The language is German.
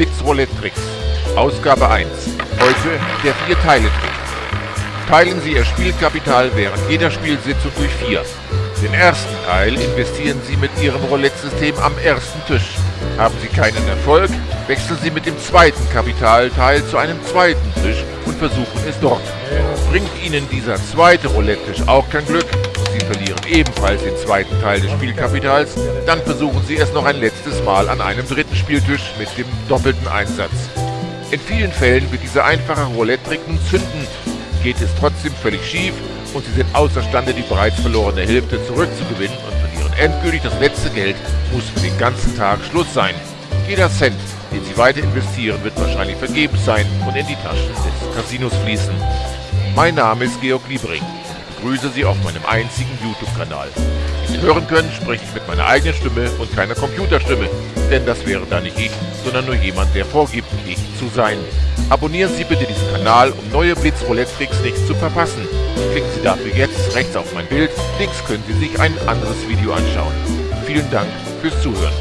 Blitz-Roulette-Tricks. Ausgabe 1. Heute der Vier-Teile-Trick. Teilen Sie Ihr Spielkapital während jeder Spielsitzung durch vier. Den ersten Teil investieren Sie mit Ihrem Roulette-System am ersten Tisch. Haben Sie keinen Erfolg, wechseln Sie mit dem zweiten Kapitalteil zu einem zweiten Tisch und versuchen es dort. Bringt Ihnen dieser zweite Roulette-Tisch auch kein Glück Sie verlieren ebenfalls den zweiten Teil des Spielkapitals, dann versuchen Sie es noch ein letztes Mal an einem dritten Spieltisch mit dem doppelten Einsatz. In vielen Fällen wird dieser einfache Roulette-Trick nun zünden, geht es trotzdem völlig schief und Sie sind außerstande, die bereits verlorene Hälfte zurückzugewinnen und verlieren endgültig das letzte Geld, muss für den ganzen Tag Schluss sein. Jeder Cent, den Sie weiter investieren, wird wahrscheinlich vergebens sein und in die Taschen des Casinos fließen. Mein Name ist Georg Liebring begrüße Sie auf meinem einzigen YouTube-Kanal. Wie Sie hören können, spreche ich mit meiner eigenen Stimme und keiner Computerstimme, denn das wäre dann nicht ich, sondern nur jemand, der vorgibt, ich zu sein. Abonnieren Sie bitte diesen Kanal, um neue Blitz-Roulette-Tricks nicht zu verpassen. Klicken Sie dafür jetzt rechts auf mein Bild, links können Sie sich ein anderes Video anschauen. Vielen Dank fürs Zuhören.